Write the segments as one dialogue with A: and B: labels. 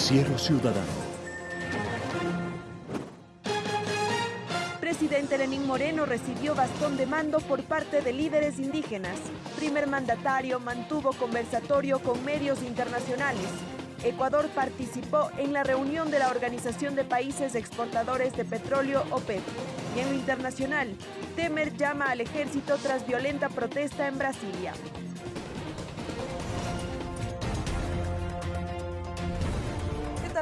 A: Noticiero Ciudadano.
B: Presidente Lenín Moreno recibió bastón de mando por parte de líderes indígenas. Primer mandatario mantuvo conversatorio con medios internacionales. Ecuador participó en la reunión de la Organización de Países Exportadores de Petróleo, OPEP. Y en lo internacional, Temer llama al ejército tras violenta protesta en Brasilia.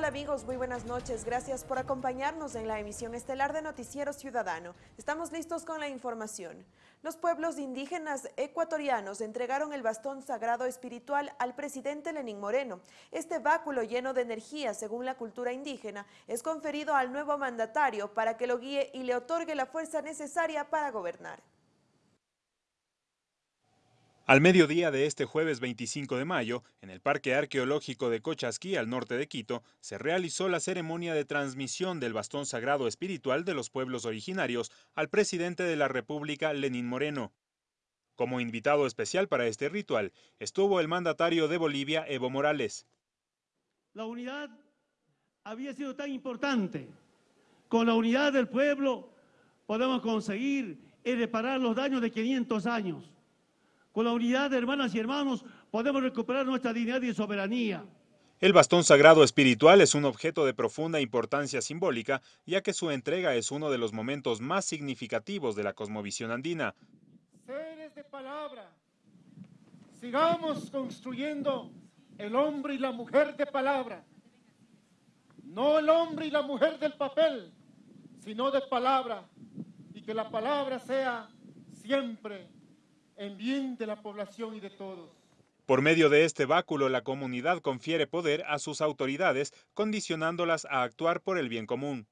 B: ¿Qué tal amigos? Muy buenas noches. Gracias por acompañarnos en la emisión estelar de Noticiero Ciudadano. Estamos listos con la información. Los pueblos indígenas ecuatorianos entregaron el bastón sagrado espiritual al presidente Lenín Moreno. Este báculo lleno de energía, según la cultura indígena, es conferido al nuevo mandatario para que lo guíe y le otorgue la fuerza necesaria para gobernar.
C: Al mediodía de este jueves 25 de mayo, en el Parque Arqueológico de Cochasquí, al norte de Quito, se realizó la ceremonia de transmisión del bastón sagrado espiritual de los pueblos originarios al presidente de la República, Lenín Moreno. Como invitado especial para este ritual estuvo el mandatario de Bolivia, Evo Morales.
D: La unidad había sido tan importante. Con la unidad del pueblo podemos conseguir reparar los daños de 500 años con la unidad de hermanas y hermanos podemos recuperar nuestra dignidad y soberanía.
C: El bastón sagrado espiritual es un objeto de profunda importancia simbólica, ya que su entrega es uno de los momentos más significativos de la cosmovisión andina.
E: Seres de palabra, sigamos construyendo el hombre y la mujer de palabra, no el hombre y la mujer del papel, sino de palabra, y que la palabra sea siempre en bien de la población y de todos.
C: Por medio de este báculo, la comunidad confiere poder a sus autoridades, condicionándolas a actuar por el bien común.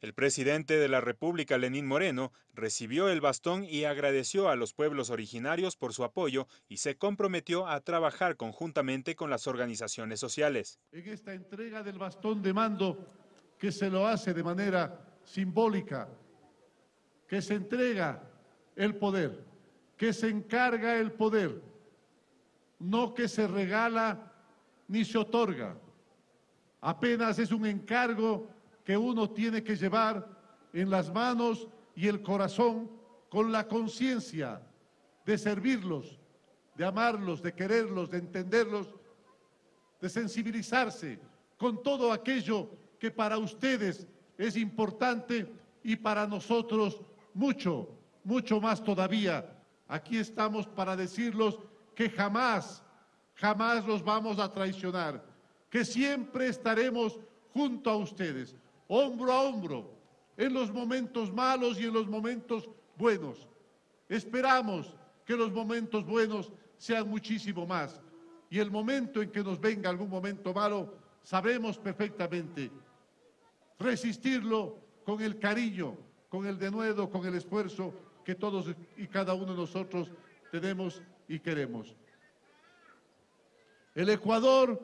C: El presidente de la República, Lenín Moreno, recibió el bastón y agradeció a los pueblos originarios por su apoyo y se comprometió a trabajar conjuntamente con las organizaciones sociales.
F: En esta entrega del bastón de mando, que se lo hace de manera simbólica, que se entrega el poder que se encarga el poder, no que se regala ni se otorga. Apenas es un encargo que uno tiene que llevar en las manos y el corazón con la conciencia de servirlos, de amarlos, de quererlos, de entenderlos, de sensibilizarse con todo aquello que para ustedes es importante y para nosotros mucho, mucho más todavía Aquí estamos para decirlos que jamás, jamás los vamos a traicionar, que siempre estaremos junto a ustedes, hombro a hombro, en los momentos malos y en los momentos buenos. Esperamos que los momentos buenos sean muchísimo más. Y el momento en que nos venga algún momento malo, sabemos perfectamente resistirlo con el cariño, con el denuedo, con el esfuerzo que todos y cada uno de nosotros tenemos y queremos. El Ecuador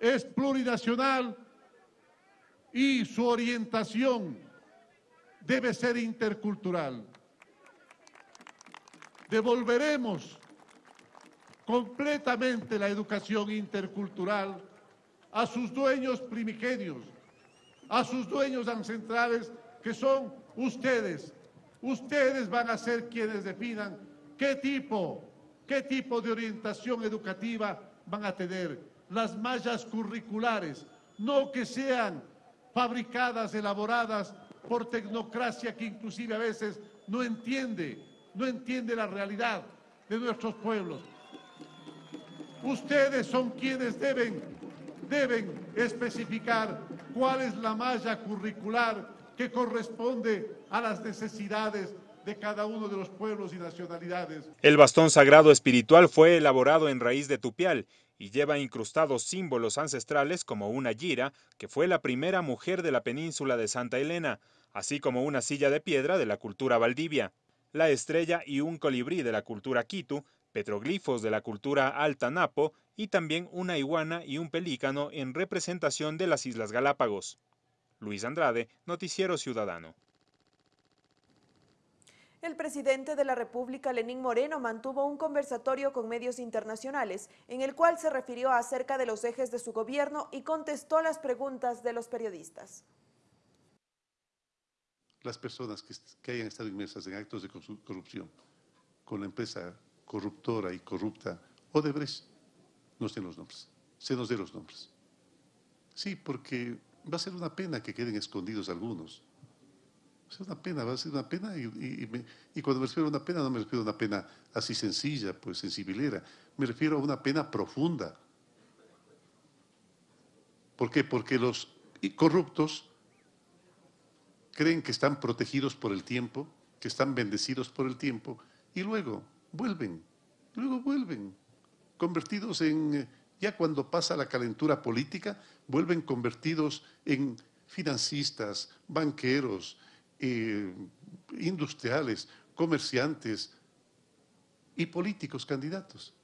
F: es plurinacional y su orientación debe ser intercultural. Devolveremos completamente la educación intercultural a sus dueños primigenios, a sus dueños ancestrales, que son ustedes, Ustedes van a ser quienes definan qué tipo, qué tipo de orientación educativa van a tener. Las mallas curriculares, no que sean fabricadas, elaboradas por tecnocracia que inclusive a veces no entiende, no entiende la realidad de nuestros pueblos. Ustedes son quienes deben, deben especificar cuál es la malla curricular que corresponde a las necesidades de cada uno de los pueblos y nacionalidades.
C: El bastón sagrado espiritual fue elaborado en raíz de tupial y lleva incrustados símbolos ancestrales como una gira, que fue la primera mujer de la península de Santa Elena, así como una silla de piedra de la cultura Valdivia, la estrella y un colibrí de la cultura Quito, petroglifos de la cultura Alta Napo y también una iguana y un pelícano en representación de las Islas Galápagos. Luis Andrade, Noticiero Ciudadano.
B: El presidente de la República, Lenín Moreno, mantuvo un conversatorio con medios internacionales en el cual se refirió acerca de los ejes de su gobierno y contestó las preguntas de los periodistas.
G: Las personas que, hayan estado inmersas en actos de corrupción con la empresa corruptora y corrupta Odebrecht, no sé los nombres, se nos dé los nombres. Sí, porque va a ser una pena que queden escondidos algunos Va a ser una pena, va a ser una pena y, cuando me refiero a una pena no me refiero a una pena así sencilla, pues sensibilera, me refiero a una pena profunda. ¿Por qué? Porque los corruptos creen que están protegidos por el tiempo, que están bendecidos por el tiempo y luego vuelven, luego vuelven, convertidos en, ya cuando pasa la calentura política, vuelven convertidos en financistas, banqueros, eh, industriales, comerciantes y políticos candidatos.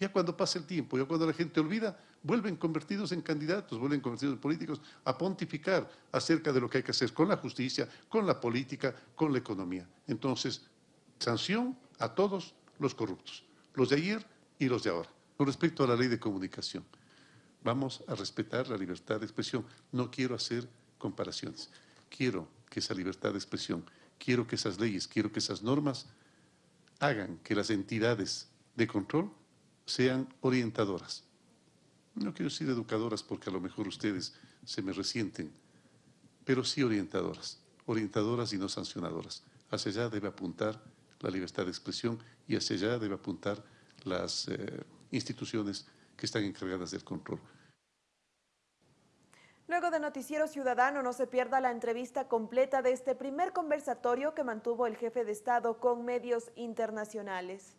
G: Ya cuando pasa el tiempo, ya cuando la gente olvida, vuelven convertidos en candidatos, vuelven convertidos en políticos a pontificar acerca de lo que hay que hacer con la justicia, con la política, con la economía. Entonces, sanción a todos los corruptos, los de ayer y los de ahora. Con respecto a la ley de comunicación, vamos a respetar la libertad de expresión. No quiero hacer comparaciones. Quiero que esa libertad de expresión, quiero que esas leyes, quiero que esas normas hagan que las entidades de control sean orientadoras. No quiero decir educadoras porque a lo mejor ustedes se me resienten, pero sí orientadoras, orientadoras y no sancionadoras. Hacia allá debe apuntar la libertad de expresión y hacia allá debe apuntar las eh, instituciones que están encargadas del control.
B: Luego de Noticiero Ciudadano, no se pierda la entrevista completa de este primer conversatorio que mantuvo el jefe de Estado con medios internacionales.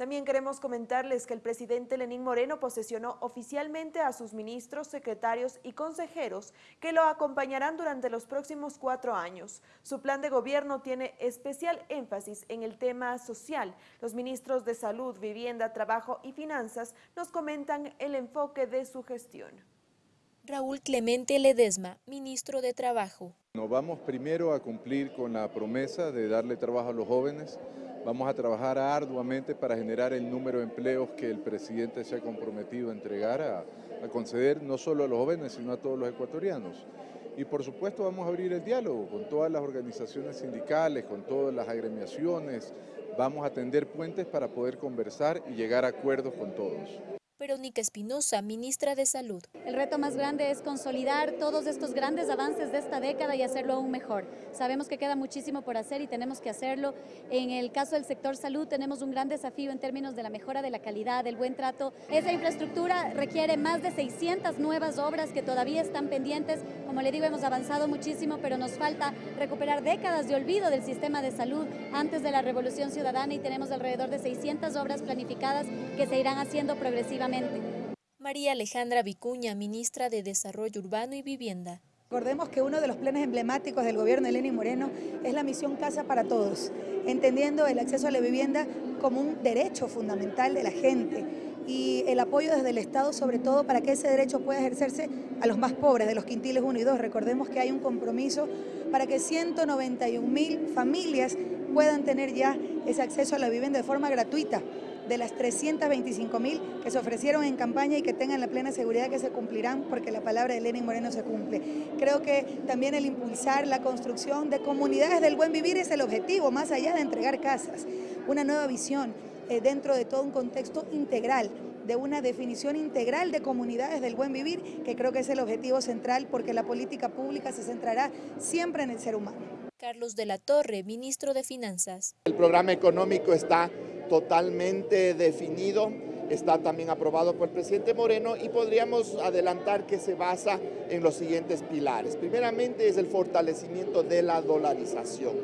B: También queremos comentarles que el presidente Lenín Moreno posesionó oficialmente a sus ministros, secretarios y consejeros que lo acompañarán durante los próximos cuatro años. Su plan de gobierno tiene especial énfasis en el tema social. Los ministros de Salud, Vivienda, Trabajo y Finanzas nos comentan el enfoque de su gestión.
A: Raúl Clemente Ledesma, ministro de Trabajo.
H: Nos vamos primero a cumplir con la promesa de darle trabajo a los jóvenes. Vamos a trabajar arduamente para generar el número de empleos que el presidente se ha comprometido a entregar, a, conceder no solo a los jóvenes, sino a todos los ecuatorianos. Y por supuesto vamos a abrir el diálogo con todas las organizaciones sindicales, con todas las agremiaciones. Vamos a tender puentes para poder conversar y llegar a acuerdos con todos.
A: Verónica Espinosa, ministra de Salud.
I: El reto más grande es consolidar todos estos grandes avances de esta década y hacerlo aún mejor. Sabemos que queda muchísimo por hacer y tenemos que hacerlo. En el caso del sector salud tenemos un gran desafío en términos de la mejora de la calidad, del buen trato. Esa infraestructura requiere más de 600 nuevas obras que todavía están pendientes. Como le digo, hemos avanzado muchísimo, pero nos falta recuperar décadas de olvido del sistema de salud antes de la revolución ciudadana y tenemos alrededor de 600 obras planificadas que se irán haciendo progresivamente
A: María Alejandra Vicuña, ministra de Desarrollo Urbano y Vivienda.
J: Recordemos que uno de los planes emblemáticos del gobierno de Lenín Moreno es la misión Casa para Todos, entendiendo el acceso a la vivienda como un derecho fundamental de la gente y el apoyo desde el Estado sobre todo para que ese derecho pueda ejercerse a los más pobres de los quintiles 1 y 2. Recordemos que hay un compromiso para que 191 mil familias puedan tener ya ese acceso a la vivienda de forma gratuita de las 325 mil que se ofrecieron en campaña y que tengan la plena seguridad que se cumplirán porque la palabra de Lenin Moreno se cumple. Creo que también el impulsar la construcción de comunidades del buen vivir es el objetivo, más allá de entregar casas, una nueva visión eh, dentro de todo un contexto integral de una definición integral de comunidades del buen vivir, que creo que es el objetivo central porque la política pública se centrará siempre en el ser humano.
A: Carlos de la Torre, ministro de Finanzas.
K: El programa económico está totalmente definido, está también aprobado por el presidente Moreno y podríamos adelantar que se basa en los siguientes pilares. Primeramente es el fortalecimiento de la dolarización,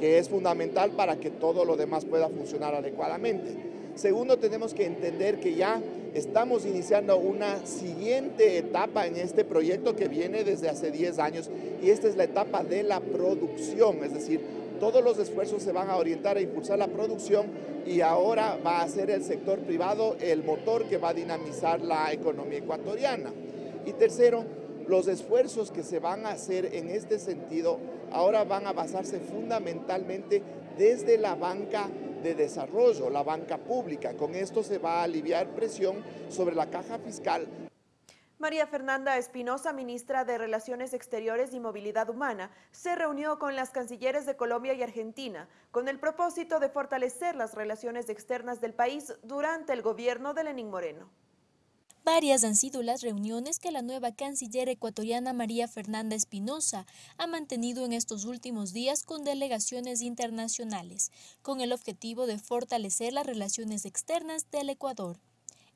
K: que es fundamental para que todo lo demás pueda funcionar adecuadamente. Segundo, tenemos que entender que ya estamos iniciando una siguiente etapa en este proyecto que viene desde hace 10 años y esta es la etapa de la producción, es decir, todos los esfuerzos se van a orientar a impulsar la producción y ahora va a ser el sector privado el motor que va a dinamizar la economía ecuatoriana. Y tercero, los esfuerzos que se van a hacer en este sentido ahora van a basarse fundamentalmente desde la banca de desarrollo, la banca pública. Con esto se va a aliviar presión sobre la caja fiscal
B: María Fernanda Espinosa, ministra de Relaciones Exteriores y Movilidad Humana, se reunió con las cancilleres de Colombia y Argentina con el propósito de fortalecer las relaciones externas del país durante el gobierno de Lenín Moreno.
A: Varias han sido las reuniones que la nueva canciller ecuatoriana María Fernanda Espinosa ha mantenido en estos últimos días con delegaciones internacionales, con el objetivo de fortalecer las relaciones externas del Ecuador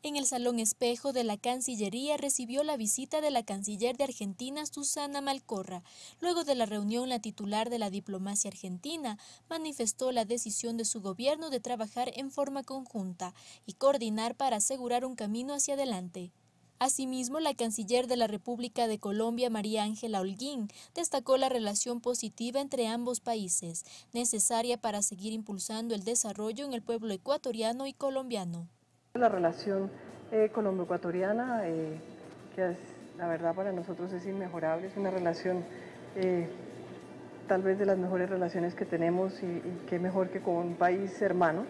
A: en el Salón Espejo de la Cancillería recibió la visita de la canciller de Argentina, Susana Malcorra. Luego de la reunión, la titular de la diplomacia argentina manifestó la decisión de su gobierno de trabajar en forma conjunta y coordinar para asegurar un camino hacia adelante. Asimismo, la canciller de la República de Colombia, María Ángela Holguín, destacó la relación positiva entre ambos países, necesaria para seguir impulsando el desarrollo en el pueblo ecuatoriano y colombiano.
L: La relación eh, colombo-ecuatoriana, eh, que la verdad para nosotros es inmejorable, es una relación eh, tal vez de las mejores relaciones que tenemos y, y qué mejor que con un país hermano,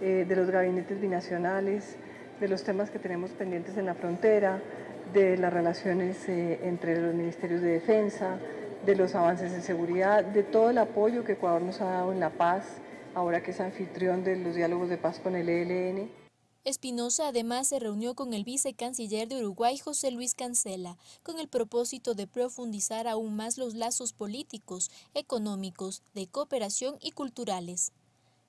L: de los gabinetes binacionales, de los temas que tenemos pendientes en la frontera, de las relaciones entre los ministerios de defensa, de los avances en seguridad, de todo el apoyo que Ecuador nos ha dado en la paz, ahora que es anfitrión de los diálogos de paz con el ELN.
A: Espinosa además se reunió con el vicecanciller de Uruguay, José Luis Cancela, con el propósito de profundizar aún más los lazos políticos, económicos, de cooperación y culturales.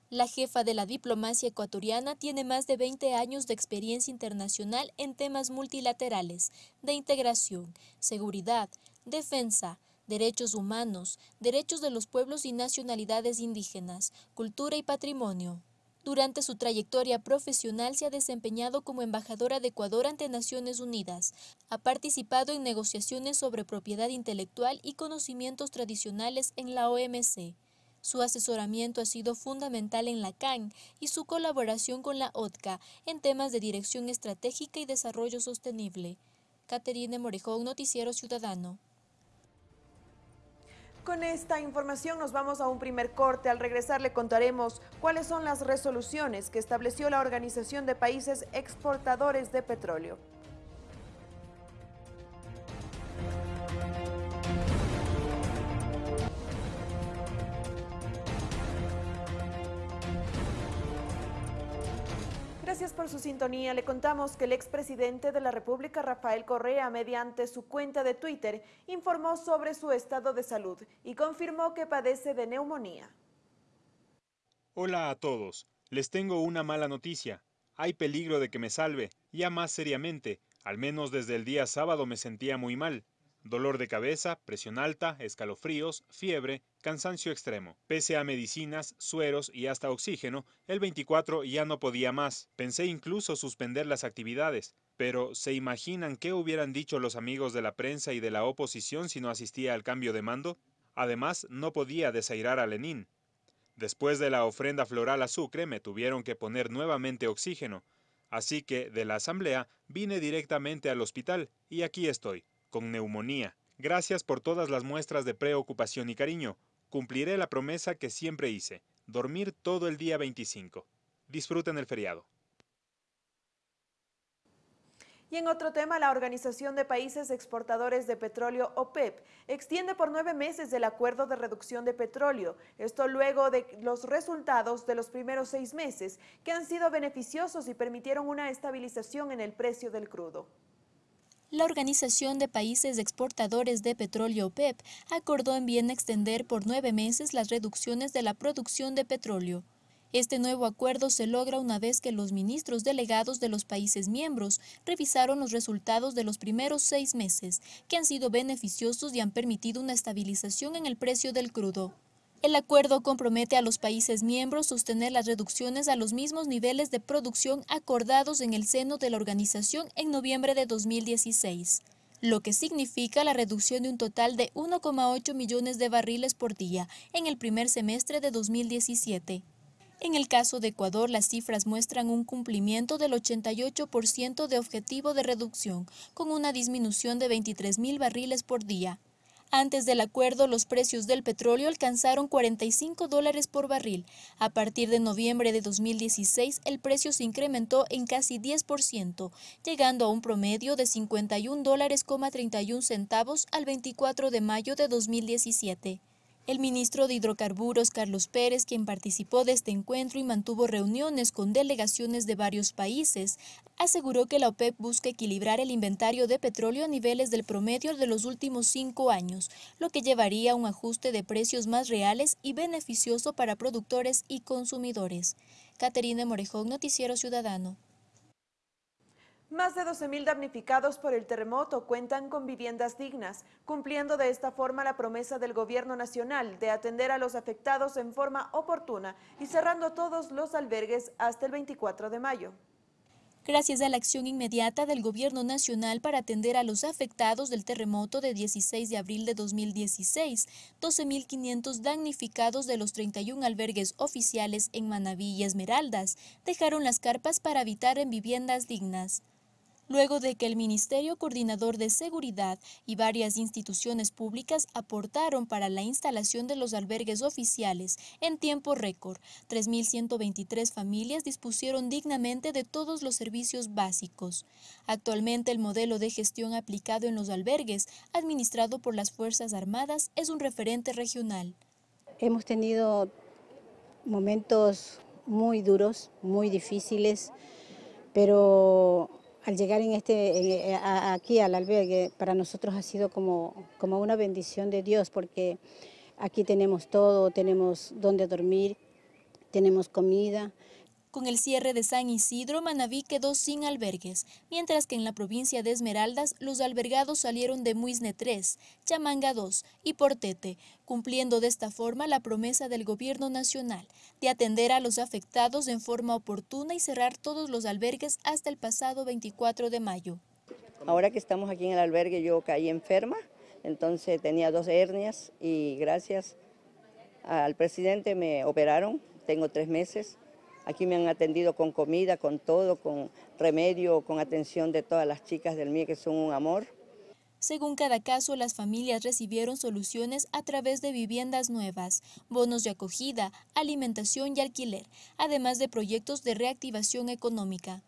A: La jefa de la diplomacia ecuatoriana tiene más de 20 años de experiencia internacional en temas multilaterales, de integración, seguridad, defensa, derechos humanos, derechos de los pueblos y nacionalidades indígenas, cultura y patrimonio. Durante su trayectoria profesional se ha desempeñado como embajadora de Ecuador ante Naciones Unidas. Ha participado en negociaciones sobre propiedad intelectual y conocimientos tradicionales en la OMC. Su asesoramiento ha sido fundamental en la CAN y su colaboración con la OTCA en temas de dirección estratégica y desarrollo sostenible. Caterine Morejón, Noticiero Ciudadano.
B: Con esta información nos vamos a un primer corte. Al regresar le contaremos cuáles son las resoluciones que estableció la Organización de Países Exportadores de Petróleo. Gracias por su sintonía. Le contamos que el expresidente de la República, Rafael Correa, mediante su cuenta de Twitter, informó sobre su estado de salud y confirmó que padece de neumonía.
C: Hola a todos. Les tengo una mala noticia. Hay peligro de que me salve. Ya más seriamente, al menos desde el día sábado me sentía muy mal dolor de cabeza, presión alta, escalofríos, fiebre, cansancio extremo. Pese a medicinas, sueros y hasta oxígeno, el 24 ya no podía más. Pensé incluso suspender las actividades. Pero, ¿se imaginan qué hubieran dicho los amigos de la prensa y de la oposición si no asistía al cambio de mando? Además, no podía desairar a Lenin. Después de la ofrenda floral a Sucre me tuvieron que poner nuevamente oxígeno. Así que, de la asamblea, vine directamente al hospital y aquí estoy con neumonía. Gracias por todas las muestras de preocupación y cariño. Cumpliré la promesa que siempre hice, dormir todo el día 25. Disfruten el feriado.
B: Y en otro tema, la Organización de Países Exportadores de Petróleo, OPEP, extiende por nueve meses el acuerdo de reducción de petróleo. Esto luego de los resultados de los primeros seis meses, que han sido beneficiosos y permitieron una estabilización en el precio del crudo.
A: La Organización de Países Exportadores de Petróleo OPEP acordó en bien extender por nueve meses las reducciones de la producción de petróleo. Este nuevo acuerdo se logra una vez que los ministros delegados de los países miembros revisaron los resultados de los primeros seis meses, que han sido beneficiosos y han permitido una estabilización en el precio del crudo. El acuerdo compromete a los países miembros sostener las reducciones a los mismos niveles de producción acordados en el seno de la organización en noviembre de 2016, lo que significa la reducción de un total de 1,8 millones de barriles por día en el primer semestre de 2017. En el caso de Ecuador, las cifras muestran un cumplimiento del 88% de objetivo de reducción, con una disminución de 23.000 barriles por día. Antes del acuerdo, los precios del petróleo alcanzaron 45 dólares por barril. A partir de noviembre de 2016, el precio se incrementó en casi 10%, llegando a un promedio de 51 dólares 31 centavos al 24 de mayo de 2017. El ministro de Hidrocarburos, Carlos Pérez, quien participó de este encuentro y mantuvo reuniones con delegaciones de varios países, aseguró que la OPEP busca equilibrar el inventario de petróleo a niveles del promedio de los últimos cinco años, lo que llevaría a un ajuste de precios más reales y beneficioso para productores y consumidores. Caterina Morejón, Noticiero Ciudadano.
B: Más de 12.000 damnificados por el terremoto cuentan con viviendas dignas, cumpliendo de esta forma la promesa del gobierno nacional de atender a los afectados en forma oportuna y cerrando todos los albergues hasta el 24 de mayo.
A: Gracias a la acción inmediata del Gobierno Nacional para atender a los afectados del terremoto de 16 de abril de 2016, 12.500 damnificados de los 31 albergues oficiales en Manaví y Esmeraldas dejaron las carpas para habitar en viviendas dignas luego de que el Ministerio Coordinador de Seguridad y varias instituciones públicas aportaron para la instalación de los albergues oficiales en tiempo récord. 3.123 familias dispusieron dignamente de todos los servicios básicos. Actualmente el modelo de gestión aplicado en los albergues, administrado por las Fuerzas Armadas, es un referente regional.
M: Hemos tenido momentos muy duros, muy difíciles, pero al llegar en este, eh, aquí al albergue, para nosotros ha sido como, como una bendición de Dios, porque aquí tenemos todo, tenemos donde dormir, tenemos comida,
A: con el cierre de San Isidro, Manabí quedó sin albergues, mientras que en la provincia de Esmeraldas los albergados salieron de Muisne 3, Chamanga 2 y Portete, cumpliendo de esta forma la promesa del gobierno nacional de atender a los afectados en forma oportuna y cerrar todos los albergues hasta el pasado 24 de mayo.
N: Ahora que estamos aquí en el albergue yo caí enferma, entonces tenía dos hernias y gracias al presidente me operaron, tengo tres meses Aquí me han atendido con comida, con todo, con remedio, con atención de todas las chicas del MIE que son un amor.
A: Según cada caso, las familias recibieron soluciones a través de viviendas nuevas, bonos de acogida, alimentación y alquiler, además de proyectos de reactivación económica.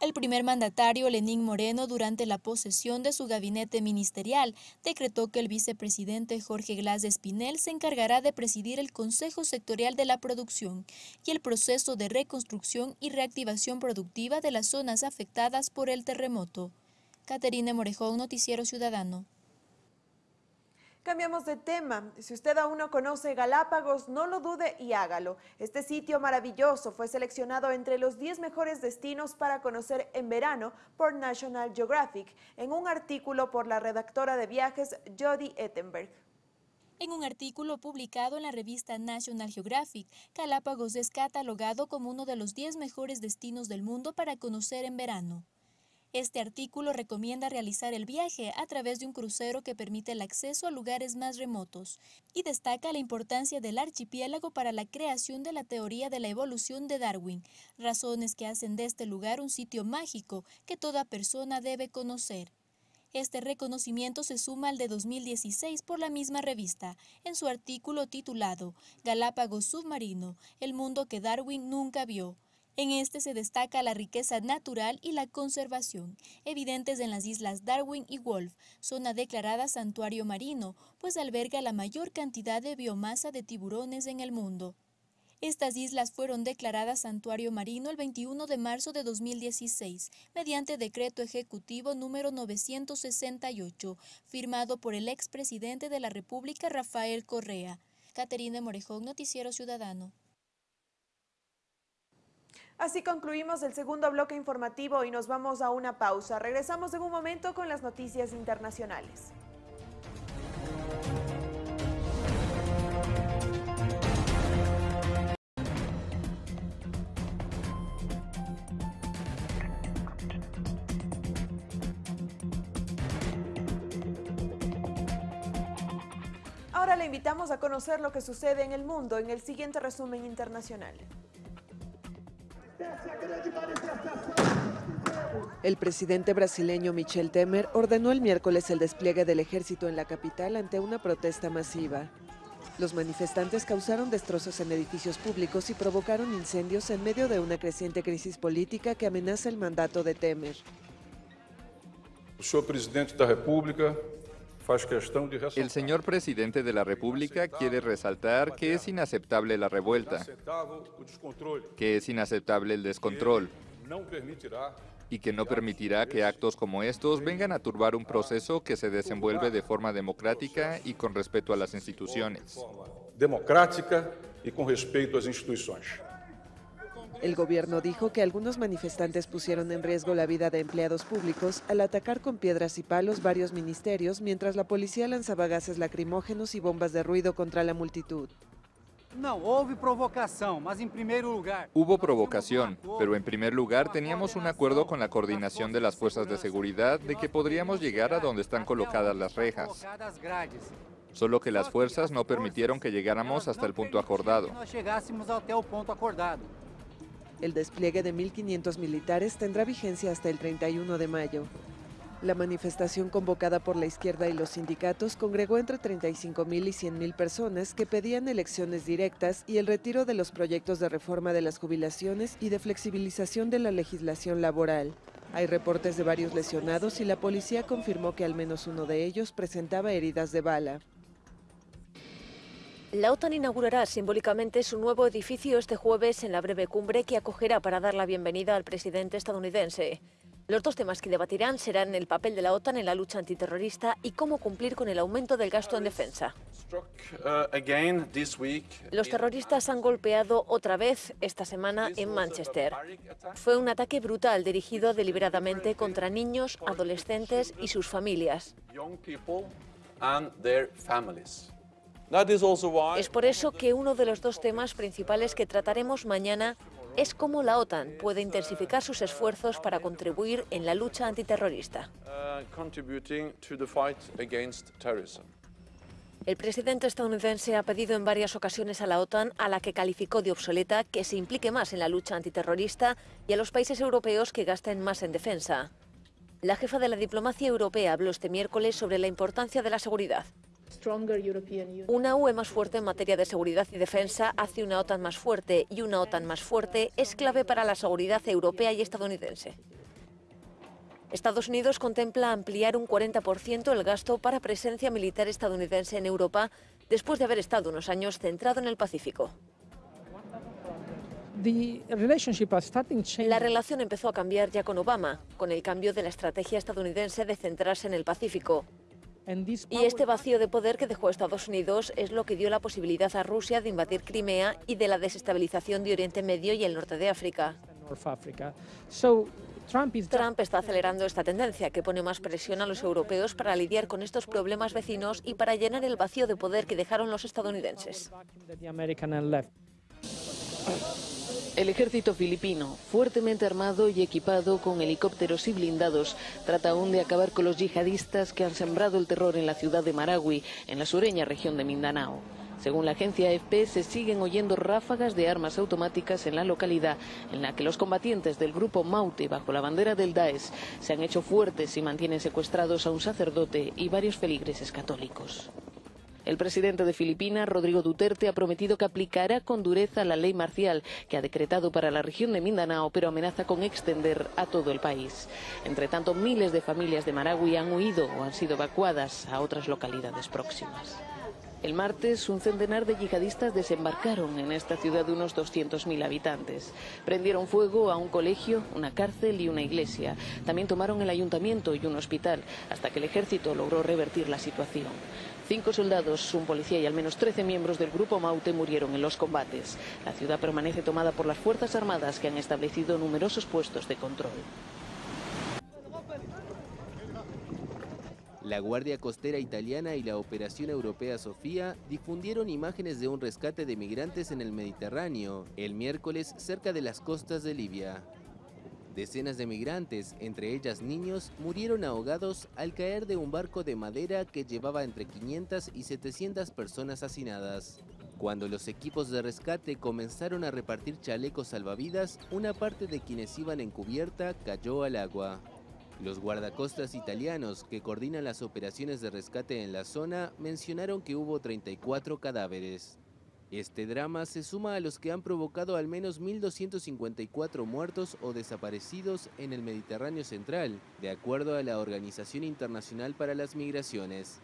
A: El primer mandatario, Lenín Moreno, durante la posesión de su gabinete ministerial, decretó que el vicepresidente Jorge Glass Espinel se encargará de presidir el Consejo Sectorial de la Producción y el proceso de reconstrucción y reactivación productiva de las zonas afectadas por el terremoto. Caterina Morejón, Noticiero Ciudadano.
B: Cambiamos de tema. Si usted aún no conoce Galápagos, no lo dude y hágalo. Este sitio maravilloso fue seleccionado entre los 10 mejores destinos para conocer en verano por National Geographic, en un artículo por la redactora de viajes Jody Ettenberg.
A: En un artículo publicado en la revista National Geographic, Galápagos es catalogado como uno de los 10 mejores destinos del mundo para conocer en verano. Este artículo recomienda realizar el viaje a través de un crucero que permite el acceso a lugares más remotos y destaca la importancia del archipiélago para la creación de la teoría de la evolución de Darwin, razones que hacen de este lugar un sitio mágico que toda persona debe conocer. Este reconocimiento se suma al de 2016 por la misma revista, en su artículo titulado Galápagos Submarino, el mundo que Darwin nunca vio, en este se destaca la riqueza natural y la conservación, evidentes en las islas Darwin y Wolf, zona declarada santuario marino, pues alberga la mayor cantidad de biomasa de tiburones en el mundo. Estas islas fueron declaradas santuario marino el 21 de marzo de 2016, mediante decreto ejecutivo número 968, firmado por el expresidente de la República Rafael Correa. Caterina Morejón, Noticiero Ciudadano.
B: Así concluimos el segundo bloque informativo y nos vamos a una pausa. Regresamos en un momento con las noticias internacionales. Ahora le invitamos a conocer lo que sucede en el mundo en el siguiente resumen internacional.
O: El presidente brasileño Michel Temer ordenó el miércoles el despliegue del ejército en la capital ante una protesta masiva. Los manifestantes causaron destrozos en edificios públicos y provocaron incendios en medio de una creciente crisis política que amenaza el mandato de Temer.
P: El señor presidente de la República quiere resaltar que es inaceptable la revuelta, que es inaceptable el descontrol y que no permitirá que actos como estos vengan a turbar un proceso que se desenvuelve de forma democrática y con respeto a las instituciones.
Q: Democrática y con respeto a las instituciones.
O: El gobierno dijo que algunos manifestantes pusieron en riesgo la vida de empleados públicos al atacar con piedras y palos varios ministerios mientras la policía lanzaba gases lacrimógenos y bombas de ruido contra la multitud.
R: No, hubo provocación, mas en primer lugar...
P: Hubo provocación, pero en primer lugar teníamos un acuerdo con la coordinación de las fuerzas de seguridad de que podríamos llegar a donde están colocadas las rejas. Solo que las fuerzas no permitieron que llegáramos hasta el punto acordado.
O: El despliegue de 1.500 militares tendrá vigencia hasta el 31 de mayo. La manifestación convocada por la izquierda y los sindicatos congregó entre 35.000 y 100.000 personas que pedían elecciones directas y el retiro de los proyectos de reforma de las jubilaciones y de flexibilización de la legislación laboral. Hay reportes de varios lesionados y la policía confirmó que al menos uno de ellos presentaba heridas de bala.
S: La OTAN inaugurará simbólicamente su nuevo edificio este jueves en la breve cumbre que acogerá para dar la bienvenida al presidente estadounidense. Los dos temas que debatirán serán el papel de la OTAN en la lucha antiterrorista y cómo cumplir con el aumento del gasto en defensa. Los terroristas han golpeado otra vez esta semana en Manchester. Fue un ataque brutal dirigido deliberadamente contra niños, adolescentes y sus familias. Es por eso que uno de los dos temas principales que trataremos mañana es cómo la OTAN puede intensificar sus esfuerzos para contribuir en la lucha antiterrorista. El presidente estadounidense ha pedido en varias ocasiones a la OTAN, a la que calificó de obsoleta, que se implique más en la lucha antiterrorista y a los países europeos que gasten más en defensa. La jefa de la diplomacia europea habló este miércoles sobre la importancia de la seguridad. Una UE más fuerte en materia de seguridad y defensa hace una OTAN más fuerte y una OTAN más fuerte es clave para la seguridad europea y estadounidense. Estados Unidos contempla ampliar un 40% el gasto para presencia militar estadounidense en Europa después de haber estado unos años centrado en el Pacífico. La relación empezó a cambiar ya con Obama, con el cambio de la estrategia estadounidense de centrarse en el Pacífico. Y este vacío de poder que dejó Estados Unidos es lo que dio la posibilidad a Rusia de invadir Crimea y de la desestabilización de Oriente Medio y el norte de África. Trump está acelerando esta tendencia que pone más presión a los europeos para lidiar con estos problemas vecinos y para llenar el vacío de poder que dejaron los estadounidenses.
T: El ejército filipino, fuertemente armado y equipado con helicópteros y blindados, trata aún de acabar con los yihadistas que han sembrado el terror en la ciudad de Maragüi, en la sureña región de Mindanao. Según la agencia AFP, se siguen oyendo ráfagas de armas automáticas en la localidad, en la que los combatientes del grupo Maute, bajo la bandera del Daesh, se han hecho fuertes y mantienen secuestrados a un sacerdote y varios feligreses católicos. El presidente de Filipinas, Rodrigo Duterte, ha prometido que aplicará con dureza la ley marcial que ha decretado para la región de Mindanao, pero amenaza con extender a todo el país. Entre tanto, miles de familias de Maragüi han huido o han sido evacuadas a otras localidades próximas. El martes, un centenar de yihadistas desembarcaron en esta ciudad de unos 200.000 habitantes. Prendieron fuego a un colegio, una cárcel y una iglesia. También tomaron el ayuntamiento y un hospital, hasta que el ejército logró revertir la situación. Cinco soldados, un policía y al menos 13 miembros del grupo Maute murieron en los combates. La ciudad permanece tomada por las Fuerzas Armadas que han establecido numerosos puestos de control.
U: La Guardia Costera Italiana y la Operación Europea Sofía difundieron imágenes de un rescate de migrantes en el Mediterráneo el miércoles cerca de las costas de Libia. Decenas de migrantes, entre ellas niños, murieron ahogados al caer de un barco de madera que llevaba entre 500 y 700 personas hacinadas. Cuando los equipos de rescate comenzaron a repartir chalecos salvavidas, una parte de quienes iban en cubierta cayó al agua. Los guardacostas italianos que coordinan las operaciones de rescate en la zona mencionaron que hubo 34 cadáveres. Este drama se suma a los que han provocado al menos 1.254 muertos o desaparecidos en el Mediterráneo Central, de acuerdo a la Organización Internacional para las Migraciones.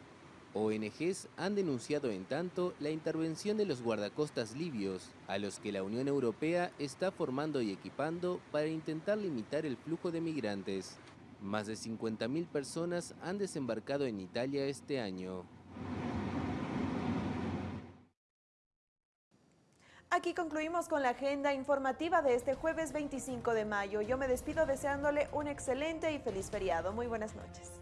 U: ONGs han denunciado en tanto la intervención de los guardacostas libios, a los que la Unión Europea está formando y equipando para intentar limitar el flujo de migrantes. Más de 50.000 personas han desembarcado en Italia este año.
B: Aquí concluimos con la agenda informativa de este jueves 25 de mayo. Yo me despido deseándole un excelente y feliz feriado. Muy buenas noches.